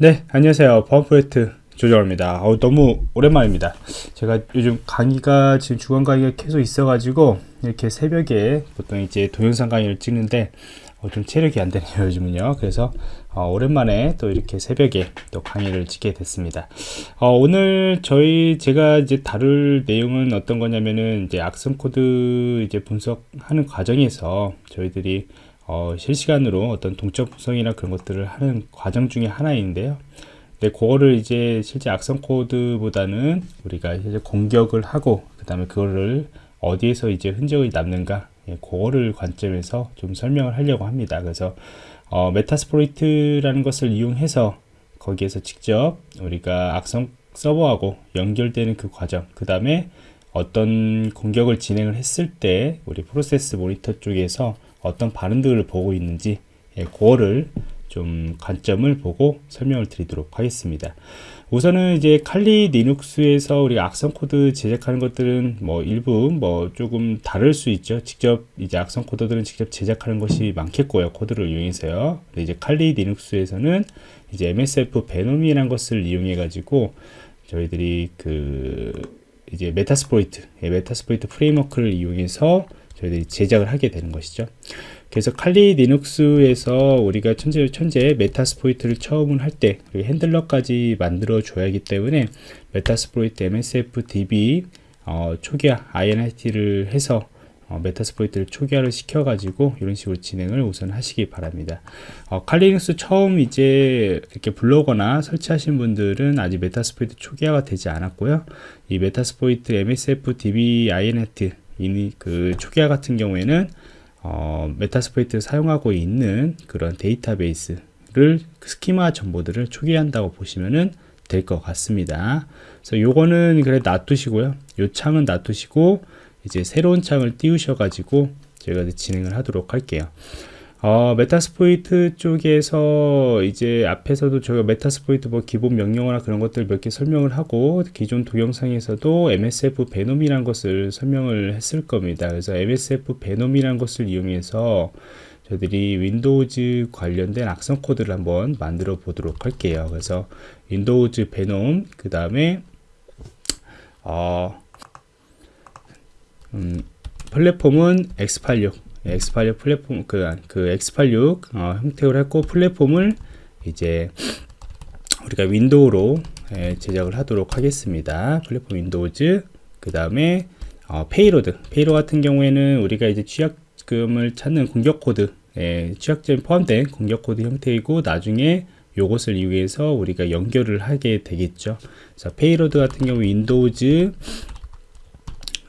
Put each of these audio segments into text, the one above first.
네 안녕하세요. 범프레트 조정입니다. 어, 너무 오랜만입니다. 제가 요즘 강의가 지금 주간 강의가 계속 있어 가지고 이렇게 새벽에 보통 이제 동영상 강의를 찍는데 어, 좀 체력이 안 되네요 요즘은요. 그래서 어, 오랜만에 또 이렇게 새벽에 또 강의를 찍게 됐습니다. 어, 오늘 저희 제가 이제 다룰 내용은 어떤 거냐면은 이제 악성 코드 이제 분석하는 과정에서 저희들이 어, 실시간으로 어떤 동적 분석이나 그런 것들을 하는 과정 중에 하나인데요. 근데 그거를 이제 실제 악성 코드보다는 우리가 이제 공격을 하고 그 다음에 그거를 어디에서 이제 흔적이 남는가 예, 그거를 관점에서 좀 설명을 하려고 합니다. 그래서 어, 메타스포이트라는 것을 이용해서 거기에서 직접 우리가 악성 서버하고 연결되는 그 과정 그 다음에 어떤 공격을 진행을 했을 때 우리 프로세스 모니터 쪽에서 어떤 반응들을 보고 있는지 예, 그거를 좀 관점을 보고 설명을 드리도록 하겠습니다. 우선은 이제 칼리 리눅스에서 우리가 악성 코드 제작하는 것들은 뭐 일부 뭐 조금 다를 수 있죠. 직접 이제 악성 코드들은 직접 제작하는 것이 많겠고요. 코드를 이용해서요. 근데 이제 칼리 리눅스에서는 이제 MSF 베놈이라는 것을 이용해 가지고 저희들이 그 이제 메타스포이트, 예, 메타스포이트 프레임워크를 이용해서 저희들이 제작을 하게 되는 것이죠. 그래서 칼리 리눅스에서 우리가 천재 천재 메타스포이트를 처음 할때 핸들러까지 만들어 줘야 하기 때문에 메타스포이트 MSF DB 어, 초기화 INIT를 해서 어, 메타스포이트를 초기화를 시켜 가지고 이런 식으로 진행을 우선 하시기 바랍니다. 어, 칼리눅스 처음 이제 이렇게 불러거나 설치하신 분들은 아직 메타스포이트 초기화가 되지 않았고요. 이 메타스포이트 MSF DB INET 이 그 초기화 같은 경우에는 어, 메타스포이트를 사용하고 있는 그런 데이터베이스를 스키마 정보들을 초기화한다고 보시면은 될 것 같습니다. 그래서 요거는 그래 놔두시고요. 요 창은 놔두시고 이제 새로운 창을 띄우셔 가지고 제가 진행을 하도록 할게요. 어, 메타스포이트 쪽에서 이제 앞에서도 저희가 메타스포이트 뭐 기본 명령어나 그런 것들 몇 개 설명을 하고 기존 동영상에서도 MSF 베놈이란 것을 설명을 했을 겁니다. 그래서 MSF 베놈이란 것을 이용해서 저희들이 윈도우즈 관련된 악성 코드를 한번 만들어 보도록 할게요. 그래서 윈도우즈 베놈 그 다음에 어, 음, 플랫폼은 X86 X86 플랫폼 그, 그 X86 어, 형태로 했고 플랫폼을 이제 우리가 윈도우로 예, 제작을 하도록 하겠습니다. 플랫폼 윈도우즈 그 다음에 어, 페이로드 페이로 같은 경우에는 우리가 이제 취약금을 찾는 공격 코드 예, 취약점 포함된 공격 코드 형태이고 나중에 요것을 이용해서 우리가 연결을 하게 되겠죠. 그래서 페이로드 같은 경우 윈도우즈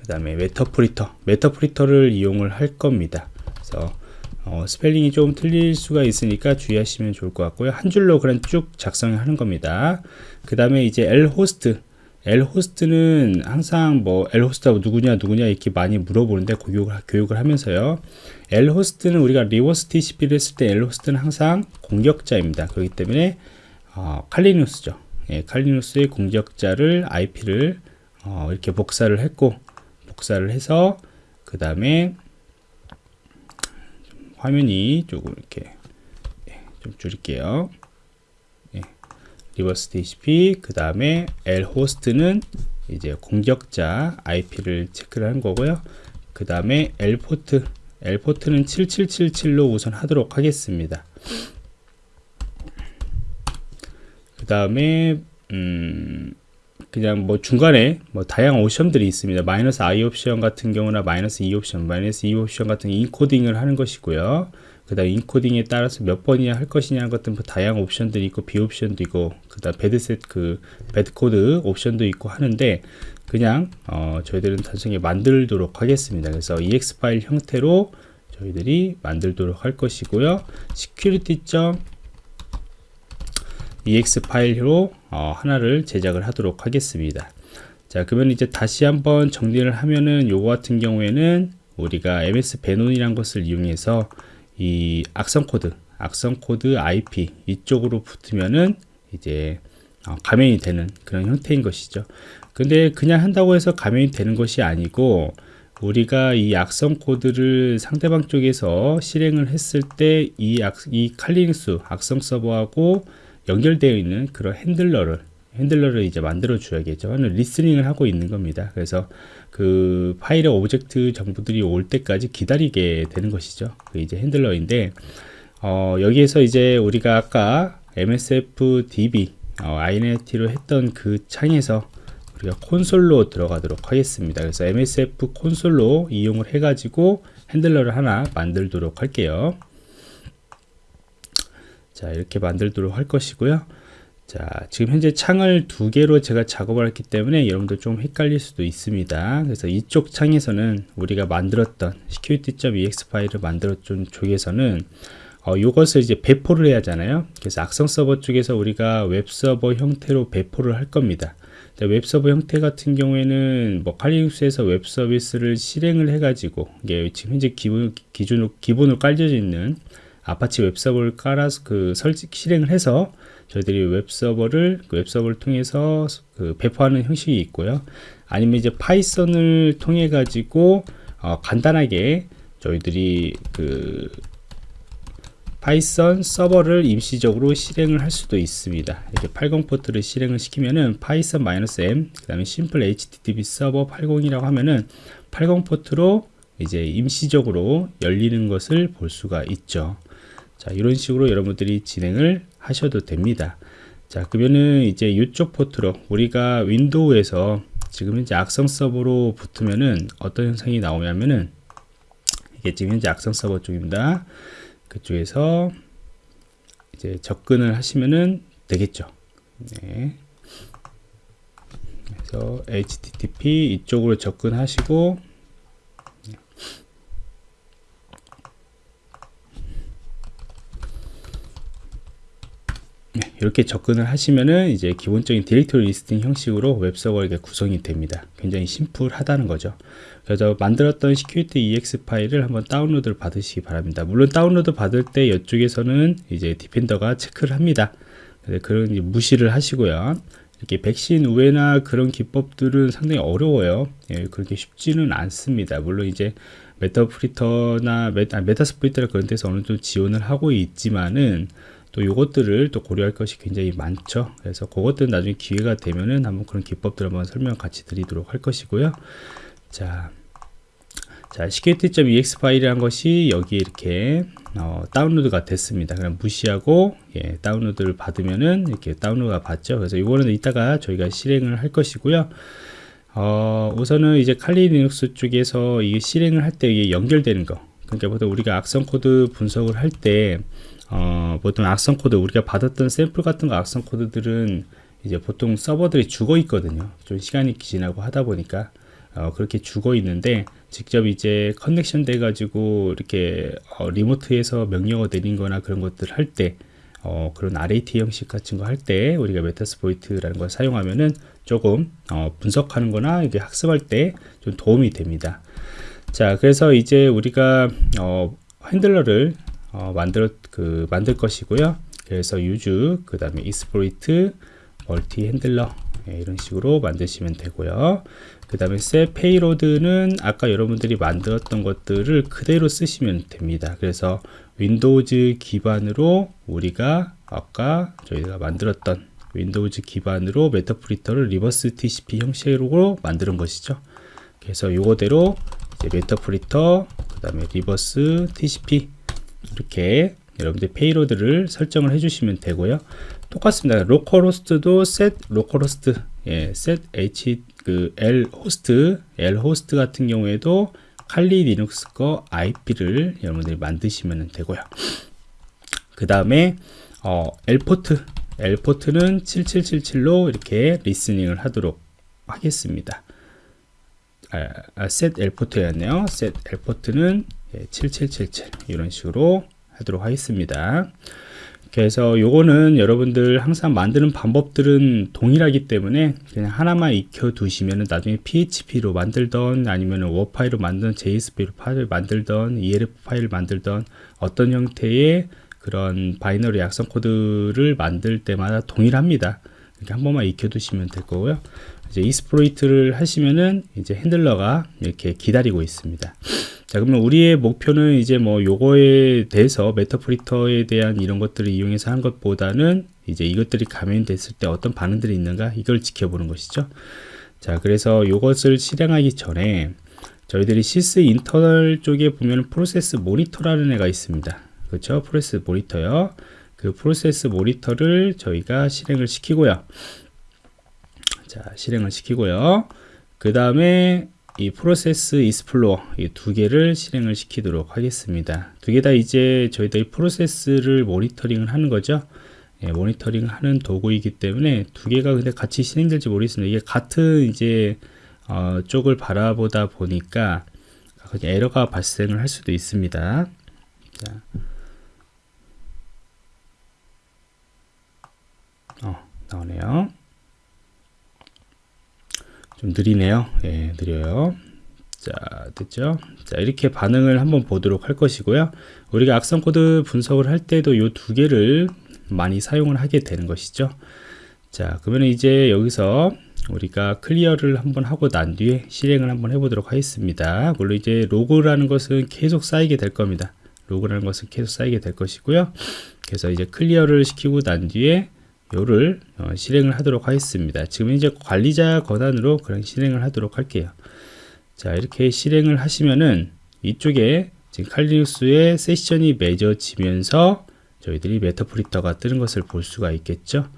다음에 메터프리터. 메터프리터를 이용을 할 겁니다. 그래서 어, 스펠링이 좀 틀릴 수가 있으니까 주의하시면 좋을 것 같고요. 한 줄로 그냥 쭉 작성하는 겁니다. 그 다음에 이제 lhost lhost는 항상 뭐 lhost하고 누구냐 누구냐 이렇게 많이 물어보는데 교육을, 교육을 하면서요. Lhost는 우리가 리버스 TCP를 했을 때 lhost는 항상 공격자입니다. 그렇기 때문에 어, 칼리누스죠. 예, 칼리누스의 공격자를 IP를 어, 이렇게 복사를 했고 복사를 해서 그 다음에 화면이 조금 이렇게 예, 좀 줄일게요. 예, 리버스 TCP 그 다음에 L 호스트는 이제 공격자 IP를 체크를 한 거고요. 그 다음에 L 포트 L 포트는 7777로 우선 하도록 하겠습니다. 그 다음에 음, 그냥 뭐 중간에 뭐 다양한 옵션들이 있습니다. 마이너스 i 옵션 같은 경우나 마이너스 2 옵션, 마이너스 2 옵션 같은 인코딩을 하는 것이고요. 그 다음 인코딩에 따라서 몇 번이나 할 것이냐 같은 뭐 다양한 옵션들이 있고 비 옵션도 있고 그 다음 배드셋 그 배드코드 옵션도 있고 하는데 그냥 어 저희들은 단순히 만들도록 하겠습니다. 그래서 ex 파일 형태로 저희들이 만들도록 할 것이고요. security. Ex 파일로 어, 하나를 제작을 하도록 하겠습니다. 자, 그러면 이제 다시 한번 정리를 하면은 요거 같은 경우에는 우리가 ms 베논이란 것을 이용해서 이 악성 코드, 악성 코드 IP 이쪽으로 붙으면은 이제 어, 가면이 되는 그런 형태인 것이죠. 근데 그냥 한다고 해서 가면이 되는 것이 아니고 우리가 이 악성 코드를 상대방 쪽에서 실행을 했을 때 이 이 칼리닉스 악성 서버하고 연결되어 있는 그런 핸들러를 핸들러를 이제 만들어 줘야겠죠. 하는 리스닝을 하고 있는 겁니다. 그래서 그 파일의 오브젝트 정보들이 올 때까지 기다리게 되는 것이죠. 그 이제 핸들러인데 어, 여기에서 이제 우리가 아까 MSF DB 어, INET로 했던 그 창에서 우리가 콘솔로 들어가도록 하겠습니다. 그래서 MSF 콘솔로 이용을 해가지고 핸들러를 하나 만들도록 할게요. 자 이렇게 만들도록 할 것이고요. 자 지금 현재 창을 두 개로 제가 작업을 했기 때문에 여러분들 좀 헷갈릴 수도 있습니다. 그래서 이쪽 창에서는 우리가 만들었던 security.ex 파일을 만들었던 쪽에서는 어, 이것을 이제 배포를 해야 하잖아요. 그래서 악성 서버 쪽에서 우리가 웹 서버 형태로 배포를 할 겁니다. 웹 서버 형태 같은 경우에는 뭐 칼리눅스에서 웹 서비스를 실행을 해 가지고 이게 지금 현재 기본 기준으로 기본으로 깔려져 있는 아파치 웹서버를 깔아서 그 설치 실행을 해서 저희들이 웹서버를 그 웹서버를 통해서 그 배포하는 형식이 있고요. 아니면 이제 파이썬을 통해 가지고 어, 간단하게 저희들이 그 파이썬 서버를 임시적으로 실행을 할 수도 있습니다. 이렇게 80 포트를 실행을 시키면은 파이썬 -m 그다음에 심플 http 서버 80이라고 하면은 80 포트로 이제 임시적으로 열리는 것을 볼 수가 있죠. 자, 이런 식으로 여러분들이 진행을 하셔도 됩니다. 자, 그러면은 이제 이쪽 포트로 우리가 윈도우에서 지금 현재 악성 서버로 붙으면은 어떤 현상이 나오냐면은 이게 지금 현재 악성 서버 쪽입니다. 그쪽에서 이제 접근을 하시면은 되겠죠. 네. 그래서 HTTP 이쪽으로 접근하시고 네, 이렇게 접근을 하시면은 이제 기본적인 디렉토리 리스팅 형식으로 웹서버가 구성이 됩니다. 굉장히 심플하다는 거죠. 그래서 만들었던 security ex 파일을 한번 다운로드를 받으시기 바랍니다. 물론 다운로드 받을 때 이쪽에서는 이제 디펜더가 체크를 합니다. 그런 무시를 하시고요. 이렇게 백신 우회나 그런 기법들은 상당히 어려워요. 예, 그렇게 쉽지는 않습니다. 물론 이제 메타프리터나 메타, 메타스프리터나 그런 데서 어느 정도 지원을 하고 있지만은 또 요것들을 또 고려할 것이 굉장히 많죠. 그래서 그것들은 나중에 기회가 되면은 한번 그런 기법들 한번 설명 같이 드리도록 할 것이고요. 자, 자 security.ex 파일이란 것이 여기에 이렇게 어, 다운로드가 됐습니다. 그럼 무시하고 예, 다운로드를 받으면은 이렇게 다운로드가 받죠. 그래서 이거는 이따가 저희가 실행을 할 것이고요. 어, 우선은 이제 칼리 리눅스 쪽에서 이게 실행을 할 때 이게 연결되는 거. 그러니까 보통 우리가 악성 코드 분석을 할때 어, 보통 악성 코드 우리가 받았던 샘플 같은 거 악성 코드들은 이제 보통 서버들이 죽어 있거든요. 좀 시간이 지나고 하다 보니까 어, 그렇게 죽어 있는데 직접 이제 커넥션 돼 가지고 이렇게 어, 리모트에서 명령어 내린 거나 그런 것들 할때 어, 그런 RAT 형식 같은 거 할 때 우리가 메타스포이트라는 걸 사용하면은 조금 어, 분석하는 거나 이게 학습할 때 좀 도움이 됩니다. 자 그래서 이제 우리가 어, 핸들러를 어, 만들 그 만들 것이고요. 그래서 use 그 다음에 exploit 멀티 핸들러 네, 이런 식으로 만드시면 되고요. 그 다음에 set payload는 아까 여러분들이 만들었던 것들을 그대로 쓰시면 됩니다. 그래서 윈도우즈 기반으로 우리가 아까 저희가 만들었던 윈도우즈 기반으로 메타프리터를 리버스 TCP 형식으로 만드는 것이죠. 그래서 요거대로 이제 메타프리터 그 다음에 리버스 TCP 이렇게 여러분들 페이로드를 설정을 해주시면 되고요. 똑같습니다. 로컬호스트도 set 로컬호스트, 예, set h 그 l 호스트, l 호스트 같은 경우에도 칼리 리눅스 거 IP를 여러분들이 만드시면 되고요. 그 다음에 어, L 포트, L 포트는 7777로 이렇게 리스닝을 하도록 하겠습니다. 아, 아, set L 포트였네요. set L 포트는 7777 예, 이런 식으로 하도록 하겠습니다. 그래서 요거는 여러분들 항상 만드는 방법들은 동일하기 때문에 그냥 하나만 익혀 두시면 나중에 PHP로 만들던 아니면 워 파일로 만든 JSP 파일을 만들던 ELF 파일을 만들던 어떤 형태의 그런 바이너리 악성 코드를 만들 때마다 동일합니다. 이렇게 한 번만 익혀 두시면 될 거고요 이제 이스프로이트를 하시면은 이제 핸들러가 이렇게 기다리고 있습니다 자 그러면 우리의 목표는 이제 뭐 요거에 대해서 메타프리터에 대한 이런 것들을 이용해서 한 것보다는 이제 이것들이 감염됐을 때 어떤 반응들이 있는가 이걸 지켜보는 것이죠. 자, 그래서 이것을 실행하기 전에 저희들이 시스 인터널 쪽에 보면 프로세스 모니터라는 애가 있습니다. 그렇죠? 프로세스 모니터요. 그 프로세스 모니터를 저희가 실행을 시키고요. 자, 실행을 시키고요. 그 다음에 이 프로세스 이스플로어 이 두 개를 실행을 시키도록 하겠습니다. 두 개 다 이제 저희들이 프로세스를 모니터링을 하는 거죠. 예, 모니터링 하는 도구이기 때문에 두 개가 근데 같이 실행될지 모르겠습니다. 이게 같은 이제 어, 쪽을 바라보다 보니까 에러가 발생을 할 수도 있습니다. 자. 어, 나오네요. 좀 느리네요. 예, 느려요. 자, 됐죠? 자, 이렇게 반응을 한번 보도록 할 것이고요. 우리가 악성 코드 분석을 할 때도 이 두 개를 많이 사용을 하게 되는 것이죠. 자, 그러면 이제 여기서 우리가 클리어를 한번 하고 난 뒤에 실행을 한번 해보도록 하겠습니다. 물론 이제 로그라는 것은 계속 쌓이게 될 겁니다. 로그라는 것은 계속 쌓이게 될 것이고요. 그래서 이제 클리어를 시키고 난 뒤에 요를 어, 실행을 하도록 하겠습니다. 지금 이제 관리자 권한으로 그냥 실행을 하도록 할게요. 자 이렇게 실행을 하시면은 이쪽에 지금 칼리눅스의 세션이 맺어지면서 저희들이 메타프리터가 뜨는 것을 볼 수가 있겠죠.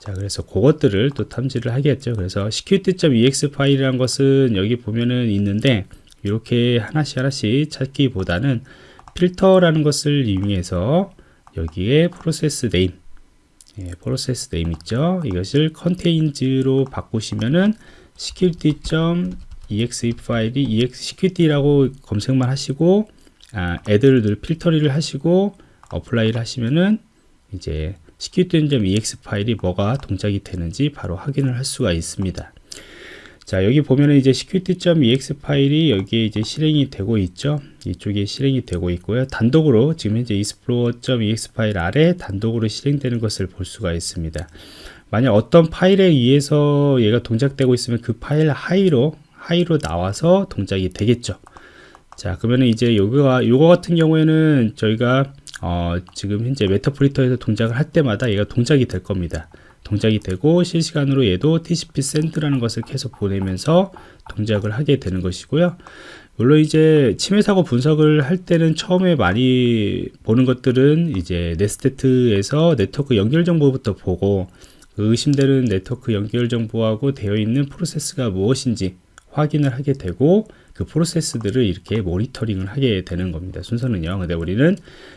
자 그래서 그것들을 또 탐지를 하겠죠. 그래서 security.ex 파일이라는 것은 여기 보면은 있는데 이렇게 하나씩 하나씩 찾기보다는 필터라는 것을 이용해서 여기에 프로세스 네임 예, 프로세스 네임 있죠. 이것을 컨테인즈로 바꾸시면은 security.exe 파일이 ex security라고 검색만 하시고 아, 애들을 필터리를 하시고 어플라이를 하시면은 이제 security.exe 파일이 뭐가 동작이 되는지 바로 확인을 할 수가 있습니다. 자 여기 보면은 이제 security.exe 파일이 여기에 이제 실행이 되고 있죠. 이쪽에 실행이 되고 있고요. 단독으로 지금 현재 explorer.exe 파일 아래 단독으로 실행되는 것을 볼 수가 있습니다. 만약 어떤 파일에 의해서 얘가 동작되고 있으면 그 파일 하위로 하위로 나와서 동작이 되겠죠. 자 그러면 이제 요거가 요거 같은 경우에는 저희가 어, 지금 현재 Meterpreter에서 동작을 할 때마다 얘가 동작이 될 겁니다 동작이 되고 실시간으로 얘도 TCP send라는 것을 계속 보내면서 동작을 하게 되는 것이고요. 물론 이제 침해 사고 분석을 할 때는 처음에 많이 보는 것들은 이제 네스테트에서 네트워크 연결 정보부터 보고 그 의심되는 네트워크 연결 정보하고 되어 있는 프로세스가 무엇인지 확인을 하게 되고 그 프로세스들을 이렇게 모니터링을 하게 되는 겁니다. 순서는요. 근데 우리는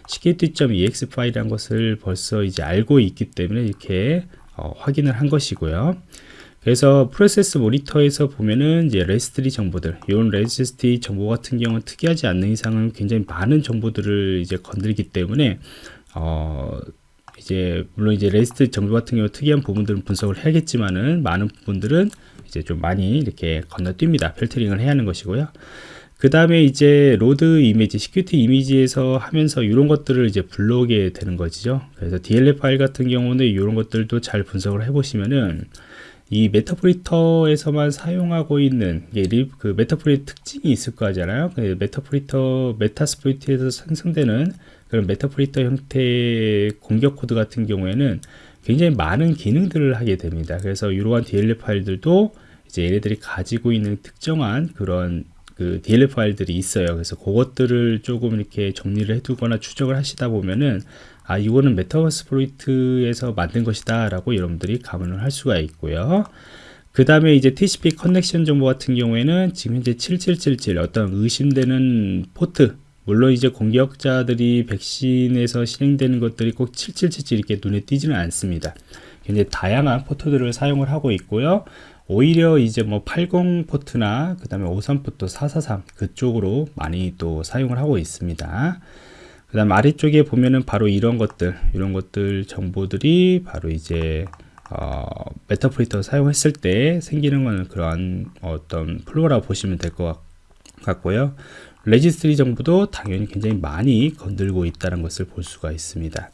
security.exe 파일이라는 것을 벌써 이제 알고 있기 때문에 이렇게 어, 확인을 한 것이고요. 그래서 프로세스 모니터에서 보면은 이제 레지스트리 정보들, 이런 레지스트리 정보 같은 경우는 특이하지 않는 이상은 굉장히 많은 정보들을 이제 건들기 때문에 어 이제 물론 이제 레지스트 정보 같은 경우 특이한 부분들은 분석을 해야겠지만은 많은 부분들은 이제 좀 많이 이렇게 건너뜁니다. 필터링을 해야 하는 것이고요. 그 다음에 이제 load 이미지, security 이미지에서 하면서 이런 것들을 이제 불러오게 되는 거죠. 그래서 DLL 파일 같은 경우는 이런 것들도 잘 분석을 해보시면은 이 Meterpreter에서만 사용하고 있는 그 Meterpreter 특징이 있을 거잖아요. 그 Meterpreter Metasploit에서 생성되는 그런 Meterpreter 형태의 공격 코드 같은 경우에는 굉장히 많은 기능들을 하게 됩니다. 그래서 이러한 DLL 파일들도 이제 얘네들이 가지고 있는 특정한 그런 그 DLL 파일들이 있어요. 그래서 그것들을 조금 이렇게 정리를 해두거나 추적을 하시다 보면은 아 이거는 Metasploit에서 만든 것이다 라고 여러분들이 감안을 할 수가 있고요. 그 다음에 이제 TCP connection 정보 같은 경우에는 지금 현재 7777 어떤 의심되는 포트 물론 이제 공격자들이 백신에서 실행되는 것들이 꼭 7777 이렇게 눈에 띄지는 않습니다. 굉장히 다양한 포트들을 사용을 하고 있고요. 오히려 이제 뭐 80 포트나 그 다음에 53 포트 443 그쪽으로 많이 또 사용을 하고 있습니다. 그 다음 아래쪽에 보면은 바로 이런 것들 이런 것들 정보들이 바로 이제 어, Meterpreter 사용했을 때 생기는 거는 그런 어떤 flow라고 보시면 될 것 같고요. 레지스트리 정보도 당연히 굉장히 많이 건들고 있다는 것을 볼 수가 있습니다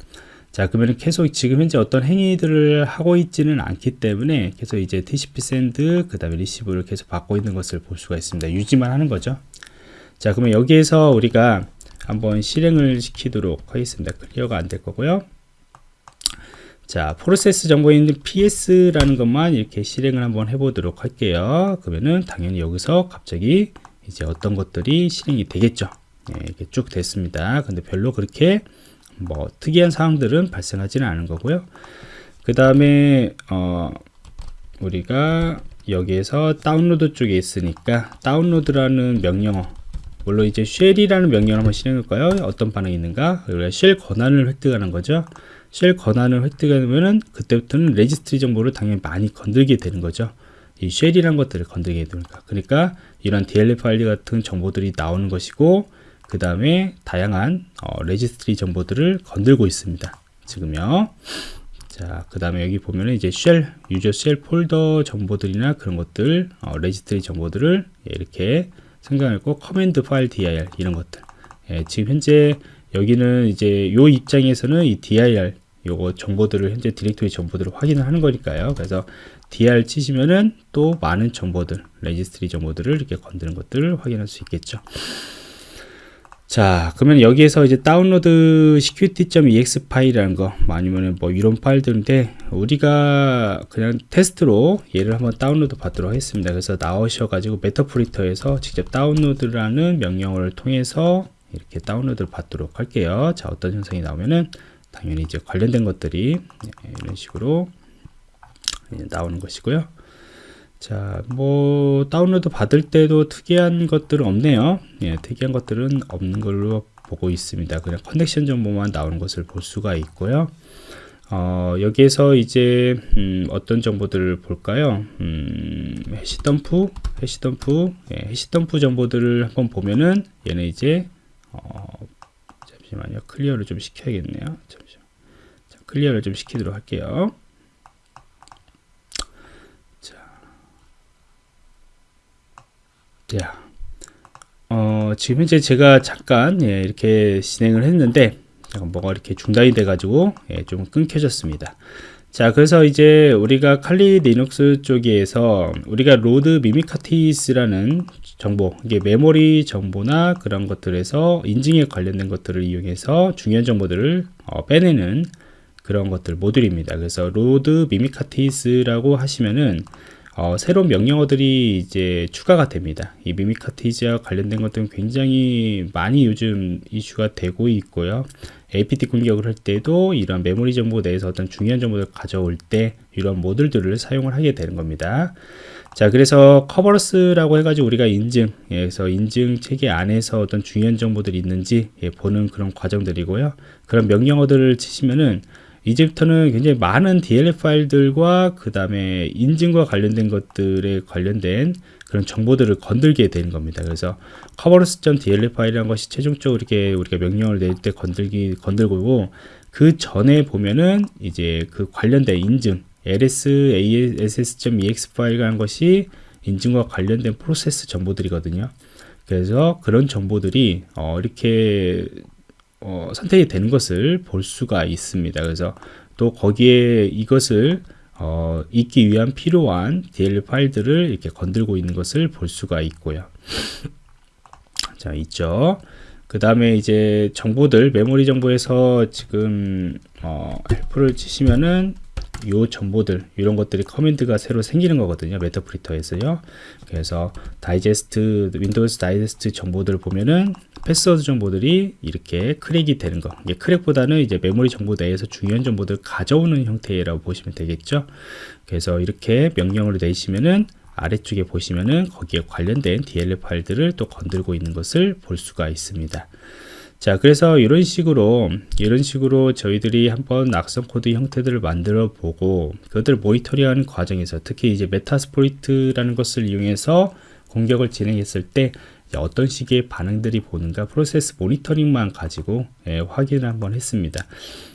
자 그러면 계속 지금 현재 어떤 행위들을 하고 있지는 않기 때문에 계속 이제 TCP send 그 다음에 receive를 계속 받고 있는 것을 볼 수가 있습니다 유지만 하는 거죠 자 그러면 여기에서 우리가 한번 실행을 시키도록 하겠습니다 clear가 안 될 거고요 자, 프로세스 정보에 있는 PS라는 것만 이렇게 실행을 한번 해보도록 할게요. 그러면은 당연히 여기서 갑자기 이제 어떤 것들이 실행이 되겠죠. 예, 이렇게 쭉 됐습니다. 근데 별로 그렇게 뭐 특이한 사항들은 발생하지는 않은 거고요. 그 다음에 어, 우리가 여기에서 다운로드 쪽에 있으니까 다운로드라는 명령어 물론 이제 shell이라는 명령을 한번 실행할까요? 어떤 반응이 있는가? 우리가 shell 권한을 획득하는 거죠. shell 권한을 획득하면은 그때부터는 레지스트리 정보를 당연히 많이 건들게 되는 거죠. 이 shell이란 것들을 건들게 되니까. 그러니까 이런 DLL 파일 같은 정보들이 나오는 것이고 그 다음에 다양한 어, 레지스트리 정보들을 건들고 있습니다. 지금요. 자, 그 다음에 여기 보면은 이제 shell, user shell 폴더 정보들이나 그런 것들, 어, 레지스트리 정보들을 이렇게 생각하고 command 파일 dir 이런 것들. 예, 지금 현재 여기는 이제 요 입장에서는 이 dir 요거 정보들을 현재 디렉토리 정보들을 확인을 하는 거니까요. 그래서 dir 치시면은 또 많은 정보들, 레지스트리 정보들을 이렇게 건드는 것들을 확인할 수 있겠죠. 자, 그러면 여기에서 이제 다운로드 security.exe 파일이라는 거, 뭐 아니면은 뭐 이런 파일들인데, 우리가 그냥 테스트로 얘를 한번 다운로드 받도록 하겠습니다. 그래서 나오셔 가지고 Meterpreter에서 직접 다운로드라는 명령어를 통해서 이렇게 다운로드를 받도록 할게요. 자, 어떤 현상이 나오면은 당연히 이제 관련된 것들이 이런 식으로 나오는 것이고요. 자, 뭐 다운로드 받을 때도 특이한 것들은 없네요. 예, 특이한 것들은 없는 걸로 보고 있습니다. 그냥 커넥션 정보만 나오는 것을 볼 수가 있고요. 어, 여기에서 이제 음, 어떤 정보들을 볼까요? 음, 해시덤프, 해시덤프, 예, 해시덤프 정보들을 한번 보면은 얘는 이제 어, 잠시만요. clear를 좀 시켜야겠네요. 잠시만. 자, clear를 좀 시키도록 할게요. 자, 어, 지금 현재 제가 잠깐 예, 이렇게 진행을 했는데 잠깐 뭐가 이렇게 중단이 돼가지고 예, 좀 끊겨졌습니다. 자, 그래서 이제 우리가 Kali Linux 쪽에서 우리가 load mimikatz라는 정보, 이게 메모리 정보나 그런 것들에서 인증에 관련된 것들을 이용해서 중요한 정보들을 어, 빼내는 그런 것들 모듈입니다. 그래서 load mimikatz라고 하시면은 어, 새로운 명령어들이 이제 추가가 됩니다. 이 mimikatz와 관련된 것들은 굉장히 많이 요즘 이슈가 되고 있고요. APT 공격을 할 때도 이런 메모리 정보 내에서 어떤 중요한 정보를 가져올 때 이런 모듈들을 사용을 하게 되는 겁니다. 자, 그래서 Kerberos라고 해가지고 우리가 인증, 예, 그래서 인증 체계 안에서 어떤 중요한 정보들이 있는지 예, 보는 그런 과정들이고요. 그런 명령어들을 치시면은 이제부터는 굉장히 많은 DLL 파일들과 그 다음에 인증과 관련된 것들에 관련된 그런 정보들을 건들게 되는 겁니다. 그래서 kerberos.dll 파일이라는 것이 최종적으로 이렇게 우리가 명령을 낼 때 건들기 건들고 그 전에 보면은 이제 그 관련된 인증 lsass.exe 파일이라는 것이 인증과 관련된 프로세스 정보들이거든요. 그래서 그런 정보들이 어, 이렇게 어, 선택이 되는 것을 볼 수가 있습니다. 그래서 또 거기에 이것을 어, 읽기 위한 필요한 DL 파일들을 이렇게 건들고 있는 것을 볼 수가 있고요. 자, 있죠. 그 다음에 이제 정보들, 메모리 정보에서 지금 어, 헬프를 치시면은 요 정보들 이런 것들이 command가 새로 생기는 거거든요 Meterpreter에서요 그래서 digest Windows digest 정보들을 보면은 패스워드 정보들이 이렇게 crack이 되는 거. 이게 crack보다는 이제 메모리 정보 내에서 중요한 정보들 가져오는 형태라고 보시면 되겠죠. 그래서 이렇게 명령을 내시면은 아래쪽에 보시면은 거기에 관련된 DLL 파일들을 또 건들고 있는 것을 볼 수가 있습니다. 자 그래서 이런 식으로 이런 식으로 저희들이 한번 악성 코드 형태들을 만들어 보고 그것들을 모니터링하는 과정에서 특히 이제 Metasploit이라는 것을 이용해서 공격을 진행했을 때 어떤 식의 반응들이 보는가 프로세스 모니터링만 가지고 예, 확인을 한번 했습니다.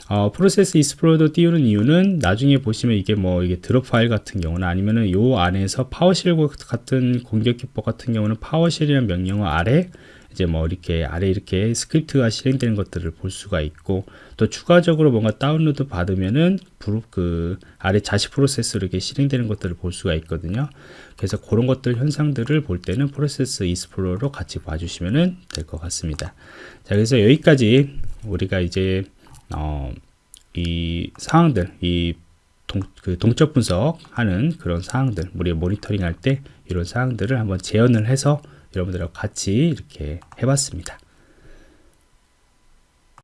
어, Process Explorer도 띄우는 이유는 나중에 보시면 이게 뭐 이게 drop 파일 같은 경우는 아니면은 요 안에서 PowerShell 같은 공격 기법 같은 경우는 PowerShell이라는 명령어 아래 이제 뭐 이렇게 아래 이렇게 스크립트가 실행되는 것들을 볼 수가 있고 또 추가적으로 뭔가 다운로드 받으면은 그 아래 자식 프로세스로 이렇게 실행되는 것들을 볼 수가 있거든요. 그래서 그런 것들 현상들을 볼 때는 Process Explorer로 같이 봐주시면 될 것 같습니다. 자, 그래서 여기까지 우리가 이제 어, 이 상황들, 이 동, 그 동적 분석하는 그런 사항들, 우리 모니터링 할 때 이런 사항들을 한번 재현을 해서 여러분들하고 같이 이렇게 해봤습니다.